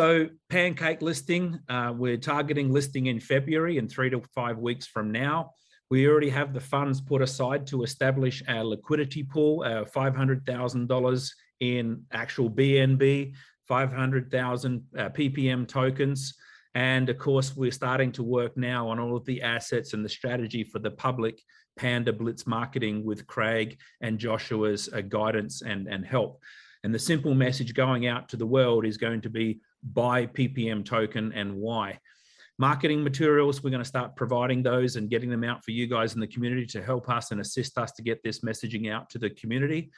So pancake listing, uh, we're targeting listing in February in three to five weeks from now. We already have the funds put aside to establish our liquidity pool, our $500,000 in actual BNB, 500,000 uh, PPM tokens. And of course, we're starting to work now on all of the assets and the strategy for the public Panda Blitz marketing with Craig and Joshua's uh, guidance and, and help. And the simple message going out to the world is going to be buy PPM token and why. Marketing materials, we're going to start providing those and getting them out for you guys in the community to help us and assist us to get this messaging out to the community.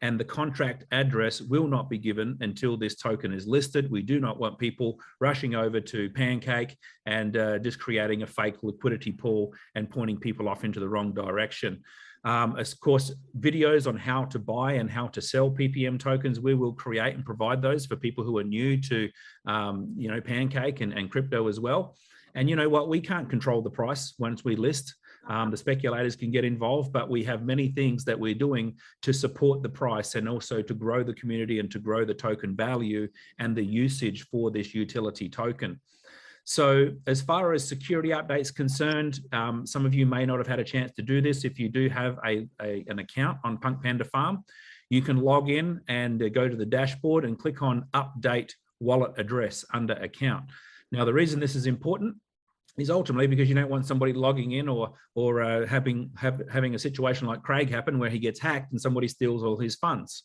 And the contract address will not be given until this token is listed. We do not want people rushing over to Pancake and uh, just creating a fake liquidity pool and pointing people off into the wrong direction. Um, of course, videos on how to buy and how to sell PPM tokens, we will create and provide those for people who are new to, um, you know, Pancake and, and crypto as well. And you know what, we can't control the price once we list. Um, the speculators can get involved, but we have many things that we're doing to support the price and also to grow the community and to grow the token value and the usage for this utility token. So as far as security updates concerned, um, some of you may not have had a chance to do this. If you do have a, a an account on Punk Panda Farm, you can log in and uh, go to the dashboard and click on update wallet address under account. Now, the reason this is important is ultimately because you don't want somebody logging in or or uh, having have, having a situation like Craig happen where he gets hacked and somebody steals all his funds.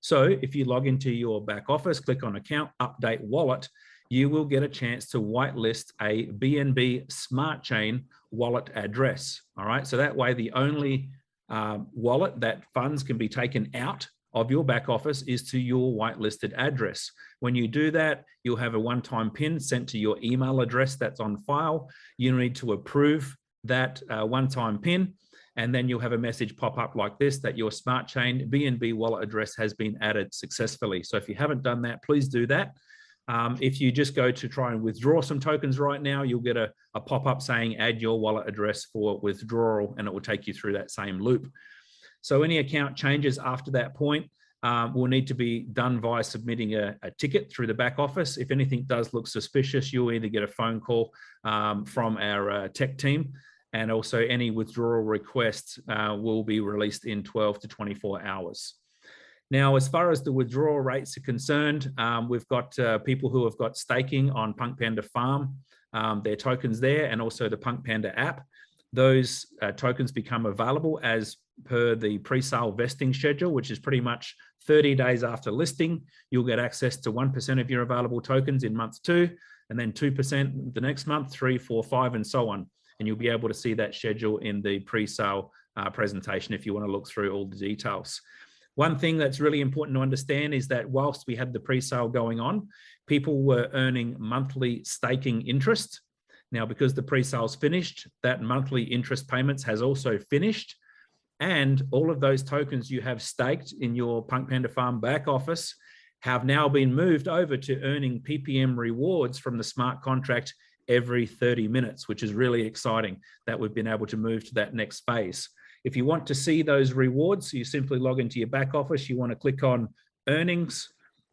So if you log into your back office, click on account, update wallet, you will get a chance to whitelist a BNB Smart Chain wallet address. All right, so that way the only uh, wallet that funds can be taken out of your back office is to your whitelisted address. When you do that, you'll have a one-time pin sent to your email address that's on file. You need to approve that uh, one-time pin, and then you'll have a message pop up like this that your smart chain BNB wallet address has been added successfully. So if you haven't done that, please do that. Um, if you just go to try and withdraw some tokens right now, you'll get a, a pop-up saying add your wallet address for withdrawal, and it will take you through that same loop. So any account changes after that point um, will need to be done via submitting a, a, ticket through the back office. If anything does look suspicious, you'll either get a phone call um, from our uh, tech team and also any withdrawal requests uh, will be released in 12 to 24 hours. Now, as far as the withdrawal rates are concerned, um, we've got uh, people who have got staking on Punk Panda Farm, um, their tokens there, and also the Punk Panda app. Those uh, tokens become available as per the pre-sale vesting schedule, which is pretty much 30 days after listing. You'll get access to 1% of your available tokens in month two, and then 2% the next month, three, four, five, and so on. And you'll be able to see that schedule in the pre-sale uh, presentation if you want to look through all the details. One thing that's really important to understand is that whilst we had the pre-sale going on, people were earning monthly staking interest. Now, because the pre-sale's finished, that monthly interest payments has also finished. And all of those tokens you have staked in your Punk Panda Farm back office have now been moved over to earning PPM rewards from the smart contract every 30 minutes, which is really exciting that we've been able to move to that next phase. If you want to see those rewards, you simply log into your back office. You want to click on earnings,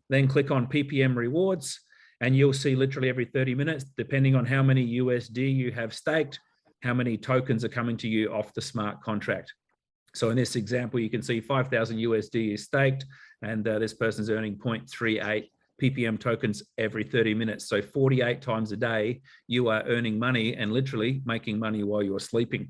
then click on PPM rewards, and you'll see literally every 30 minutes, depending on how many USD you have staked, how many tokens are coming to you off the smart contract. So in this example, you can see 5,000 USD is staked, and uh, this person's earning 0.38 PPM tokens every 30 minutes. So 48 times a day, you are earning money and literally making money while you're sleeping.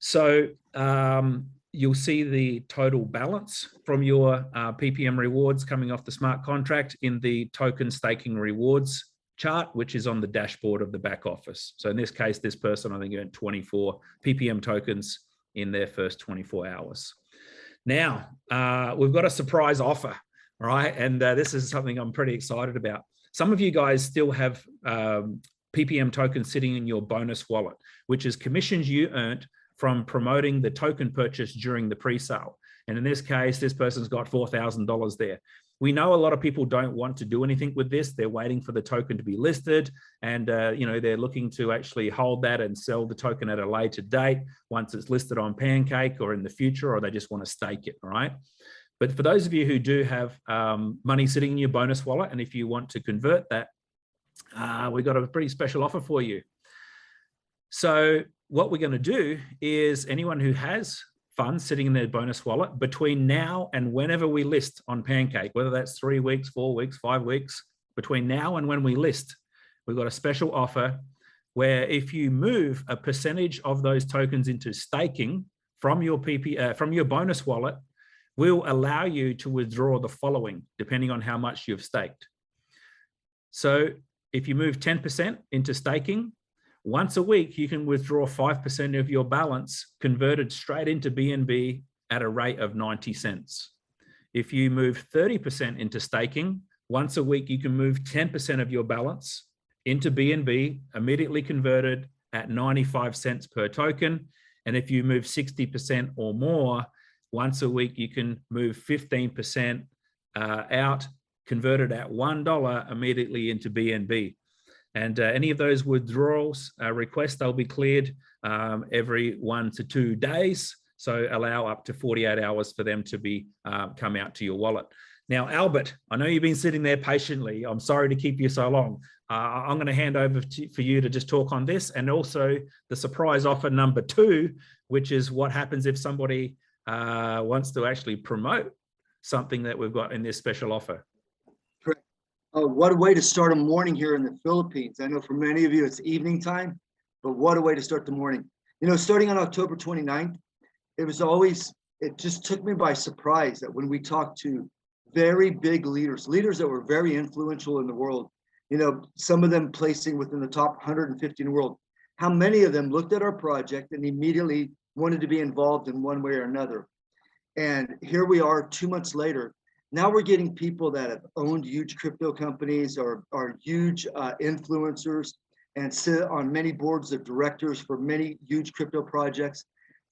So um, you'll see the total balance from your uh, PPM rewards coming off the smart contract in the token staking rewards chart, which is on the dashboard of the back office. So in this case, this person, I think earned 24 PPM tokens in their first 24 hours. Now, uh, we've got a surprise offer, right? And uh, this is something I'm pretty excited about. Some of you guys still have um, PPM tokens sitting in your bonus wallet, which is commissions you earned from promoting the token purchase during the pre-sale. And in this case, this person's got $4,000 there. We know a lot of people don't want to do anything with this. They're waiting for the token to be listed and, uh, you know, they're looking to actually hold that and sell the token at a later date once it's listed on Pancake or in the future, or they just want to stake it, right? But for those of you who do have um, money sitting in your bonus wallet, and if you want to convert that uh, we got a pretty special offer for you. So what we're going to do is anyone who has funds sitting in their bonus wallet between now and whenever we list on Pancake, whether that's three weeks, four weeks, five weeks, between now and when we list, we've got a special offer where if you move a percentage of those tokens into staking from your PP, uh, from your bonus wallet, will allow you to withdraw the following, depending on how much you've staked. So if you move 10% into staking, once a week, you can withdraw 5% of your balance converted straight into BNB at a rate of 90 cents. If you move 30% into staking, once a week, you can move 10% of your balance into BNB immediately converted at 95 cents per token. And if you move 60% or more, once a week, you can move 15% uh, out converted at $1 immediately into BNB. And uh, any of those withdrawals uh, requests, they'll be cleared um, every one to two days. So allow up to 48 hours for them to be uh, come out to your wallet. Now, Albert, I know you've been sitting there patiently. I'm sorry to keep you so long. Uh, I'm going to hand over to, for you to just talk on this and also the surprise offer number two, which is what happens if somebody uh, wants to actually promote something that we've got in this special offer. Uh, what a way to start a morning here in the Philippines. I know for many of you it's evening time, but what a way to start the morning. You know, starting on October 29th, it was always, it just took me by surprise that when we talked to very big leaders, leaders that were very influential in the world, you know, some of them placing within the top 150 in the world, how many of them looked at our project and immediately wanted to be involved in one way or another. And here we are two months later, now we're getting people that have owned huge crypto companies or are huge uh, influencers and sit on many boards of directors for many huge crypto projects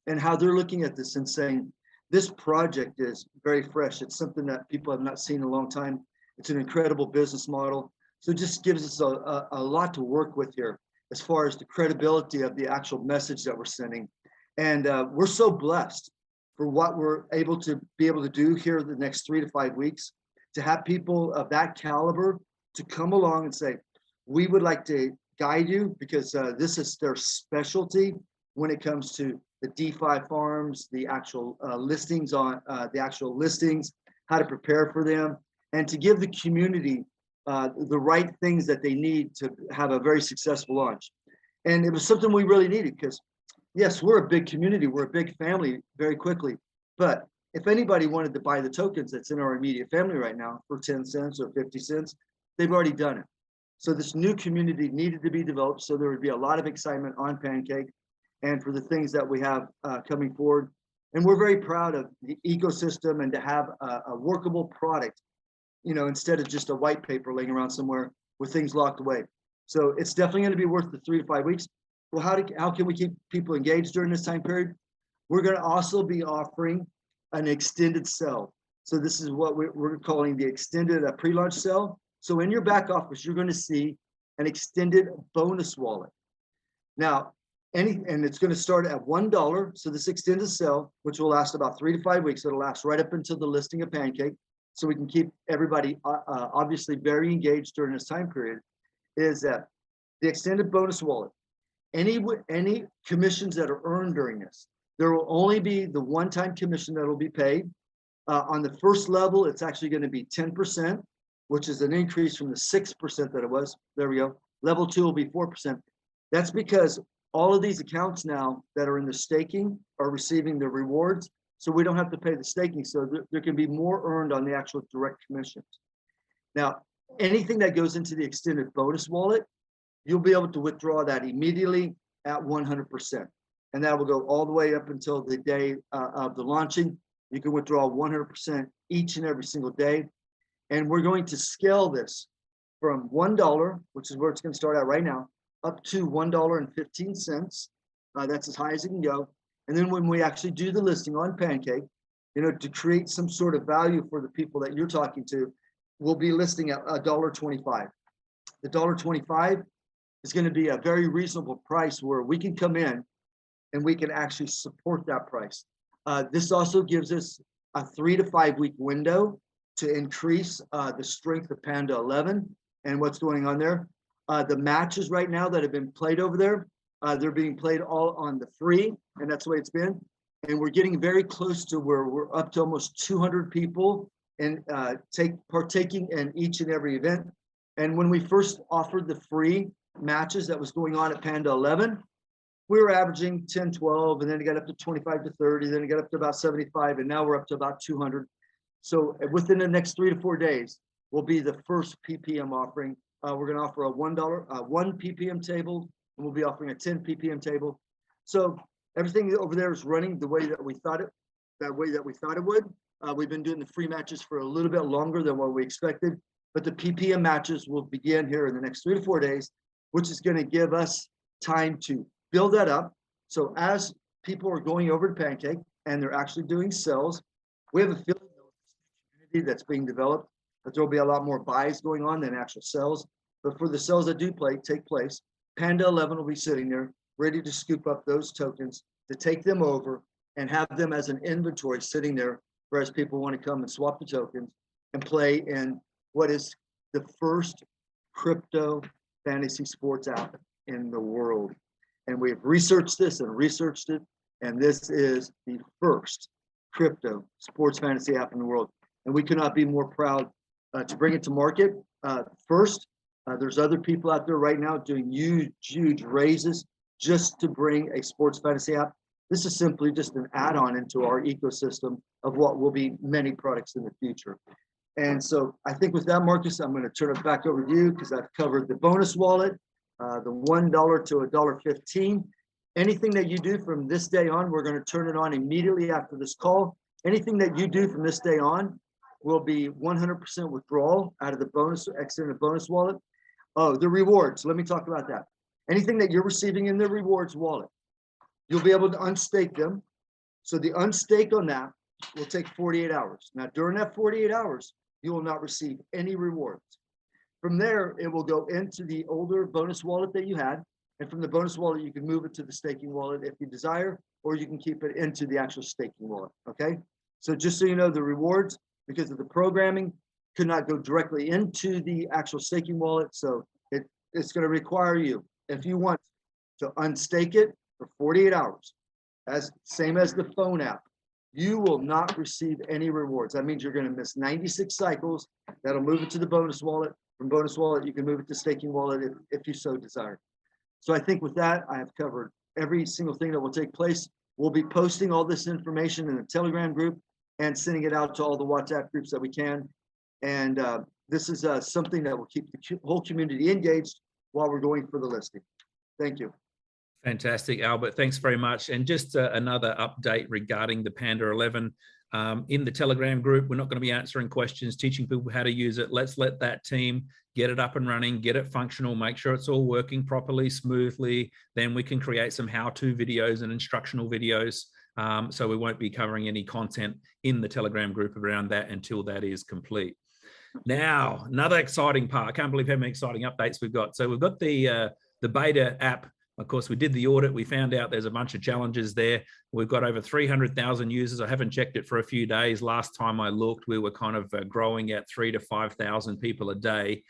and how they're looking at this and saying, this project is very fresh. It's something that people have not seen in a long time. It's an incredible business model. So it just gives us a, a, a lot to work with here as far as the credibility of the actual message that we're sending. And uh, we're so blessed for what we're able to be able to do here the next three to five weeks, to have people of that caliber to come along and say, we would like to guide you because uh, this is their specialty when it comes to the DeFi farms, the actual uh, listings on uh, the actual listings, how to prepare for them, and to give the community uh, the right things that they need to have a very successful launch. And it was something we really needed because yes, we're a big community, we're a big family very quickly. But if anybody wanted to buy the tokens that's in our immediate family right now for 10 cents or 50 cents, they've already done it. So this new community needed to be developed so there would be a lot of excitement on Pancake and for the things that we have uh, coming forward. And we're very proud of the ecosystem and to have a, a workable product, you know, instead of just a white paper laying around somewhere with things locked away. So it's definitely going to be worth the three to five weeks well, how, do, how can we keep people engaged during this time period? We're going to also be offering an extended sell. So this is what we're, calling the extended pre-launch sell. So in your back office, you're going to see an extended bonus wallet. Now, any and it's going to start at one dollar. So this extended sell, which will last about three to five weeks, it'll last right up until the listing of Pancake. So we can keep everybody uh, uh, obviously very engaged during this time period. Is that the extended bonus wallet? Any any commissions that are earned during this. There will only be the one-time commission that will be paid. Uh, on the first level, it's actually going to be 10%, which is an increase from the 6% that it was. There we go. Level two will be 4%. That's because all of these accounts now that are in the staking are receiving the rewards. So we don't have to pay the staking. So there, there can be more earned on the actual direct commissions. Now, anything that goes into the extended bonus wallet you'll be able to withdraw that immediately at 100%. And that will go all the way up until the day uh, of the launching. You can withdraw 100% each and every single day. And we're going to scale this from $1, which is where it's going to start out right now, up to $1.15. Uh, that's as high as it can go. And then when we actually do the listing on Pancake, you know, to create some sort of value for the people that you're talking to, we'll be listing at $1.25. The $1.25 is going to be a very reasonable price where we can come in and we can actually support that price. Uh, this also gives us a three to five week window to increase uh, the strength of Panda 11 and what's going on there. Uh, the matches right now that have been played over there, uh, they're being played all on the free, and that's the way it's been. And we're getting very close to where we're up to almost 200 people and uh, take partaking in each and every event. And when we first offered the free matches that was going on at Panda 11, we were averaging 10, 12, and then it got up to 25 to 30, then it got up to about 75, and now we're up to about 200. So uh, within the next three to four days, will be the first PPM offering. Uh, we're gonna offer a $1, uh, one PPM table, and we'll be offering a 10 PPM table. So everything over there is running the way that we thought it, that way that we thought it would. Uh, we've been doing the free matches for a little bit longer than what we expected, but the PPM matches will begin here in the next three to four days, which is gonna give us time to build that up. So as people are going over to Pancake and they're actually doing sales, we have a feeling that's being developed, that there'll be a lot more buys going on than actual sales. But for the sales that do play take place, Panda 11 will be sitting there ready to scoop up those tokens to take them over and have them as an inventory sitting there for whereas people want to come and swap the tokens and play in what is the first crypto fantasy sports app in the world. And we've researched this and researched it, and this is the first crypto sports fantasy app in the world. And we cannot be more proud uh, to bring it to market. Uh, first, uh, there's other people out there right now doing huge, huge raises just to bring a sports fantasy app. This is simply just an add-on into our ecosystem of what will be many products in the future. And so I think with that, Marcus, I'm going to turn it back over to you because I've covered the bonus wallet, uh, the $1 to a dollar 15. Anything that you do from this day on, we're going to turn it on immediately after this call. Anything that you do from this day on will be 100% withdrawal out of the bonus, exit in the bonus wallet. Oh, the rewards. Let me talk about that. Anything that you're receiving in the rewards wallet, you'll be able to unstake them. So the unstake on that will take 48 hours. Now, during that 48 hours, you will not receive any rewards. From there, it will go into the older bonus wallet that you had. And from the bonus wallet, you can move it to the staking wallet if you desire, or you can keep it into the actual staking wallet. Okay. So just so you know, the rewards, because of the programming, could not go directly into the actual staking wallet. So it, it's going to require you, if you want to unstake it for 48 hours, as same as the phone app, you will not receive any rewards. That means you're going to miss 96 cycles. That'll move it to the bonus wallet. From bonus wallet, you can move it to staking wallet if, if you so desire. So I think with that, I have covered every single thing that will take place. We'll be posting all this information in the Telegram group and sending it out to all the WhatsApp groups that we can. And uh, this is uh, something that will keep the whole community engaged while we're going for the listing. Thank you. Fantastic, Albert. Thanks very much. And just uh, another update regarding the Panda 11. Um, in the Telegram group, we're not going to be answering questions, teaching people how to use it. Let's let that team get it up and running, get it functional, make sure it's all working properly, smoothly. Then we can create some how-to videos and instructional videos. Um, so we won't be covering any content in the Telegram group around that until that is complete. Now, another exciting part. I can't believe how many exciting updates we've got. So we've got the uh, the beta app of course, we did the audit. We found out there's a bunch of challenges there. We've got over 300,000 users. I haven't checked it for a few days. Last time I looked, we were kind of uh, growing at three to 5,000 people a day.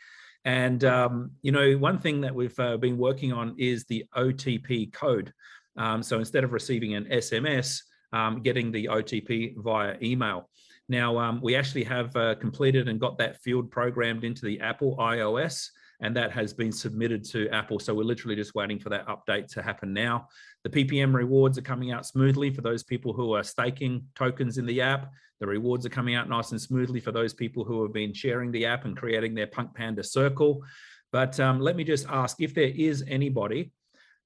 And, um, you know, one thing that we've uh, been working on is the OTP code. Um, so instead of receiving an SMS, um, getting the OTP via email. Now, um, we actually have uh, completed and got that field programmed into the Apple iOS and that has been submitted to Apple. So we're literally just waiting for that update to happen now. The PPM rewards are coming out smoothly for those people who are staking tokens in the app. The rewards are coming out nice and smoothly for those people who have been sharing the app and creating their Punk Panda circle. But um, let me just ask if there is anybody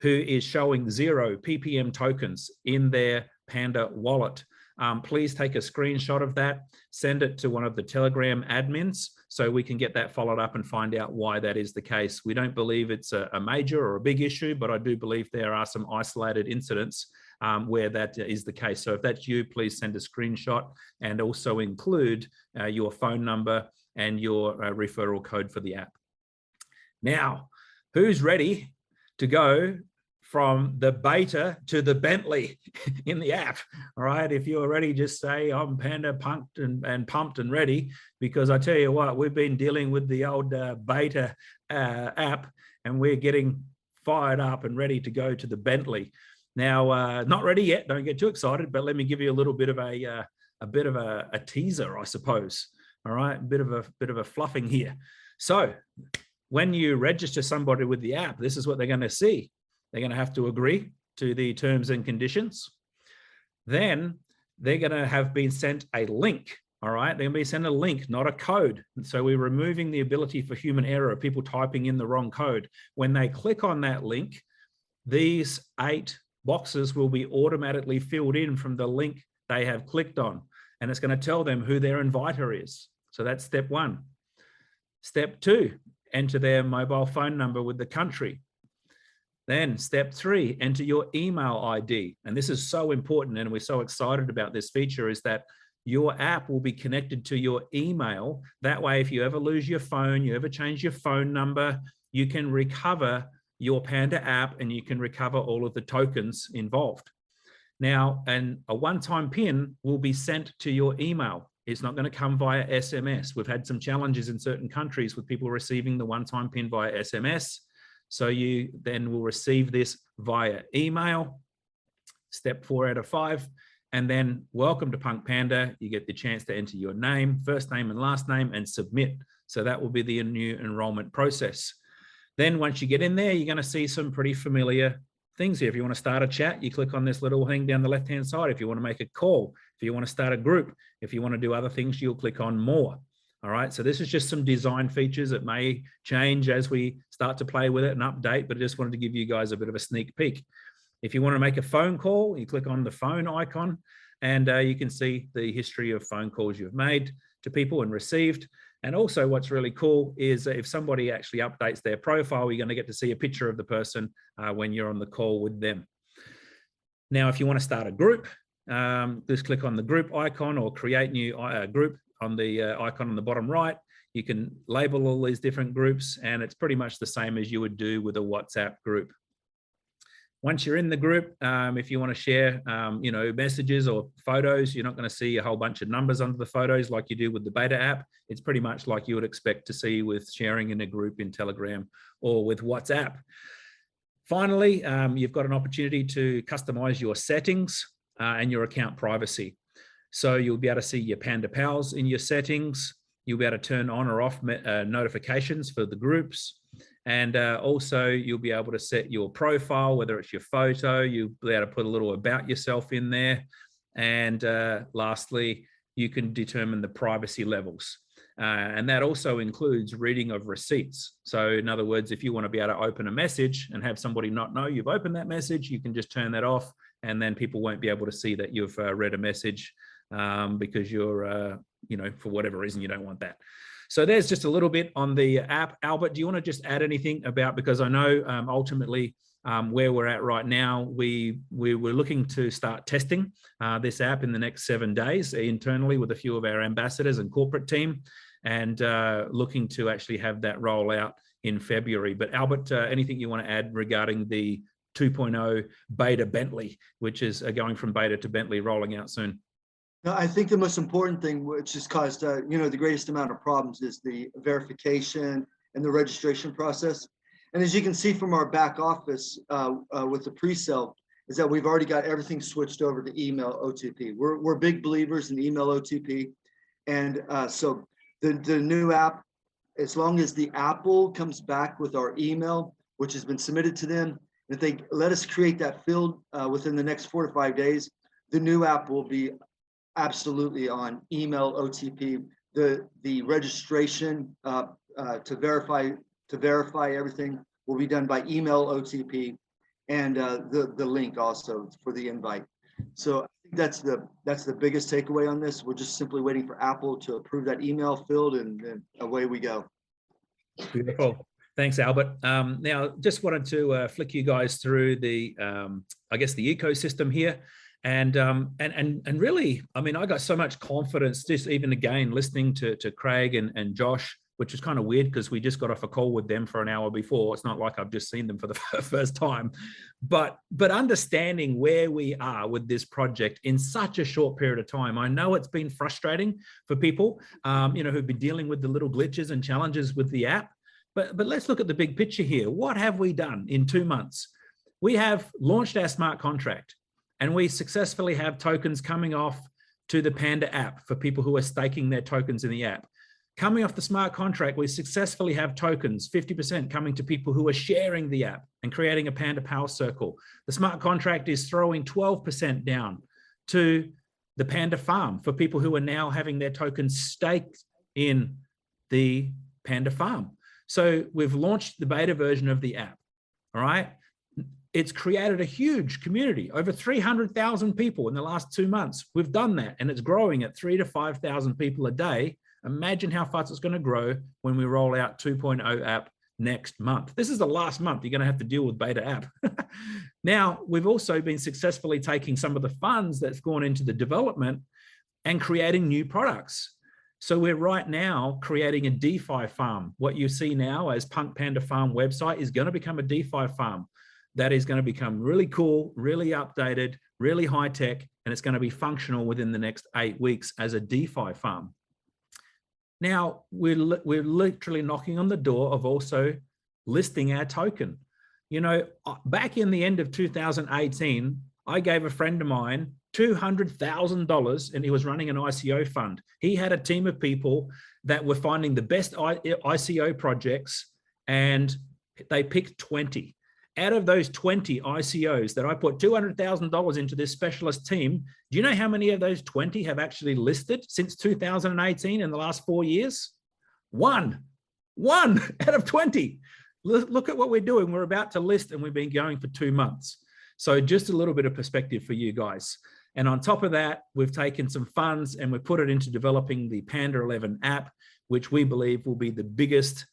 who is showing zero PPM tokens in their Panda wallet um, please take a screenshot of that, send it to one of the Telegram admins so we can get that followed up and find out why that is the case. We don't believe it's a, a major or a big issue, but I do believe there are some isolated incidents um, where that is the case. So if that's you, please send a screenshot and also include uh, your phone number and your uh, referral code for the app. Now, who's ready to go from the beta to the Bentley in the app. All right. If you're ready, just say I'm Panda pumped and, and pumped and ready, because I tell you what, we've been dealing with the old uh, beta uh, app and we're getting fired up and ready to go to the Bentley. Now, uh, not ready yet. Don't get too excited, but let me give you a little bit of a, uh, a bit of a, a teaser, I suppose. All right. A bit of a bit of a fluffing here. So when you register somebody with the app, this is what they're going to see. They're going to have to agree to the terms and conditions. Then they're going to have been sent a link. All right, they're going to be sent a link, not a code. So we're removing the ability for human error, people typing in the wrong code. When they click on that link, these eight boxes will be automatically filled in from the link they have clicked on. And it's going to tell them who their inviter is. So that's step one. Step two, enter their mobile phone number with the country. Then step three, enter your email ID. And this is so important and we're so excited about this feature is that your app will be connected to your email. That way, if you ever lose your phone, you ever change your phone number, you can recover your Panda app and you can recover all of the tokens involved. Now, and a one-time pin will be sent to your email. It's not going to come via SMS. We've had some challenges in certain countries with people receiving the one-time pin via SMS. So you then will receive this via email, step four out of five, and then welcome to Punk Panda. You get the chance to enter your name, first name and last name and submit. So that will be the new enrollment process. Then once you get in there, you're going to see some pretty familiar things here. If you want to start a chat, you click on this little thing down the left-hand side. If you want to make a call, if you want to start a group, if you want to do other things, you'll click on more. All right, so this is just some design features that may change as we start to play with it and update, but I just wanted to give you guys a bit of a sneak peek. If you want to make a phone call, you click on the phone icon and uh, you can see the history of phone calls you've made to people and received. And also what's really cool is if somebody actually updates their profile, you're going to get to see a picture of the person uh, when you're on the call with them. Now, if you want to start a group, um, just click on the group icon or create new uh, group on the uh, icon on the bottom right. You can label all these different groups and it's pretty much the same as you would do with a WhatsApp group. Once you're in the group, um, if you want to share, um, you know, messages or photos, you're not going to see a whole bunch of numbers under the photos like you do with the beta app. It's pretty much like you would expect to see with sharing in a group in Telegram or with WhatsApp. Finally, um, you've got an opportunity to customize your settings uh, and your account privacy. So you'll be able to see your Panda Pals in your settings. You'll be able to turn on or off uh, notifications for the groups. And uh, also you'll be able to set your profile, whether it's your photo, you'll be able to put a little about yourself in there. And uh, lastly, you can determine the privacy levels. Uh, and that also includes reading of receipts. So in other words, if you want to be able to open a message and have somebody not know you've opened that message, you can just turn that off and then people won't be able to see that you've uh, read a message um, because you're, uh, you know, for whatever reason, you don't want that. So there's just a little bit on the app. Albert, do you want to just add anything about, because I know um, ultimately um, where we're at right now, we, we were looking to start testing uh, this app in the next seven days internally with a few of our ambassadors and corporate team and uh, looking to actually have that roll out in February. But Albert, uh, anything you want to add regarding the 2.0 beta Bentley, which is uh, going from beta to Bentley rolling out soon? I think the most important thing, which has caused, uh, you know, the greatest amount of problems is the verification and the registration process. And as you can see from our back office uh, uh, with the pre-sale, is that we've already got everything switched over to email OTP. We're, we're big believers in email OTP. And uh, so the, the new app, as long as the Apple comes back with our email, which has been submitted to them, if they let us create that field uh, within the next four to five days, the new app will be absolutely on email OTP. The the registration uh, uh, to verify to verify everything will be done by email OTP, and uh, the the link also for the invite. So I think that's the that's the biggest takeaway on this. We're just simply waiting for Apple to approve that email field, and, and away we go. Beautiful. Thanks, Albert. Um, now, just wanted to uh, flick you guys through the, um, I guess, the ecosystem here and um, and and and really, I mean, I got so much confidence just even again listening to to Craig and and Josh which is kind of weird because we just got off a call with them for an hour before. It's not like I've just seen them for the first time, but but understanding where we are with this project in such a short period of time, I know it's been frustrating for people, um, you know, who've been dealing with the little glitches and challenges with the app. But but let's look at the big picture here. What have we done in two months? We have launched our smart contract, and we successfully have tokens coming off to the Panda app for people who are staking their tokens in the app. Coming off the smart contract, we successfully have tokens, 50% coming to people who are sharing the app and creating a Panda Power Circle. The smart contract is throwing 12% down to the Panda Farm for people who are now having their tokens staked in the Panda Farm. So we've launched the beta version of the app, all right? It's created a huge community, over 300,000 people in the last two months. We've done that and it's growing at three to 5,000 people a day Imagine how fast it's going to grow when we roll out 2.0 app next month. This is the last month you're going to have to deal with beta app. now, we've also been successfully taking some of the funds that's gone into the development and creating new products. So we're right now creating a DeFi farm. What you see now as Punk Panda Farm website is going to become a DeFi farm that is going to become really cool, really updated, really high tech, and it's going to be functional within the next eight weeks as a DeFi farm. Now we're, we're literally knocking on the door of also listing our token. You know, uh, back in the end of 2018, I gave a friend of mine $200,000 and he was running an ICO fund. He had a team of people that were finding the best ICO projects and they picked 20 out of those 20 ICOs that I put $200,000 into this specialist team, do you know how many of those 20 have actually listed since 2018 in the last four years? One, one out of 20. Look at what we're doing. We're about to list and we've been going for two months. So just a little bit of perspective for you guys. And on top of that, we've taken some funds and we've put it into developing the Panda 11 app, which we believe will be the biggest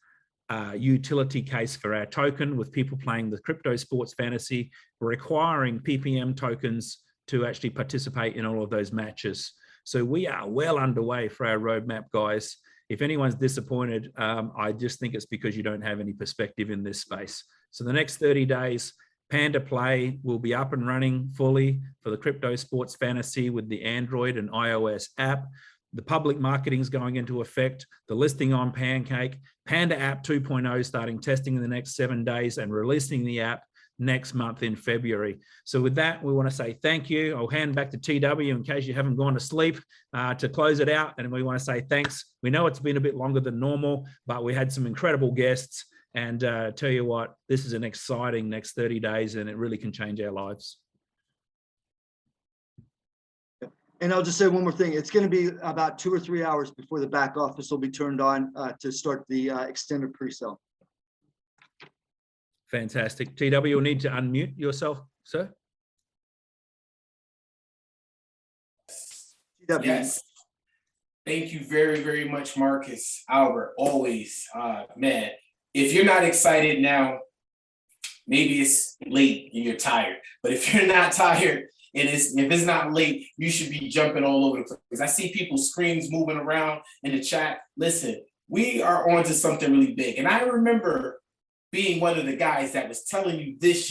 uh, utility case for our token with people playing the crypto sports fantasy, requiring PPM tokens to actually participate in all of those matches. So we are well underway for our roadmap, guys. If anyone's disappointed, um, I just think it's because you don't have any perspective in this space. So the next 30 days, Panda Play will be up and running fully for the crypto sports fantasy with the Android and iOS app the public marketing is going into effect, the listing on Pancake, Panda app 2.0 starting testing in the next seven days and releasing the app next month in February. So with that, we want to say thank you. I'll hand back to TW in case you haven't gone to sleep uh, to close it out. And we want to say thanks. We know it's been a bit longer than normal, but we had some incredible guests. And uh, tell you what, this is an exciting next 30 days and it really can change our lives. And I'll just say one more thing. It's going to be about two or three hours before the back office will be turned on uh, to start the uh, extended pre-sale. Fantastic. TW, you'll need to unmute yourself, sir. TW. Yes. Thank you very, very much, Marcus, Albert, always. Uh, man, if you're not excited now, maybe it's late and you're tired. But if you're not tired, it is if it's not late, you should be jumping all over the place. I see people screens moving around in the chat. Listen, we are on to something really big. And I remember being one of the guys that was telling you this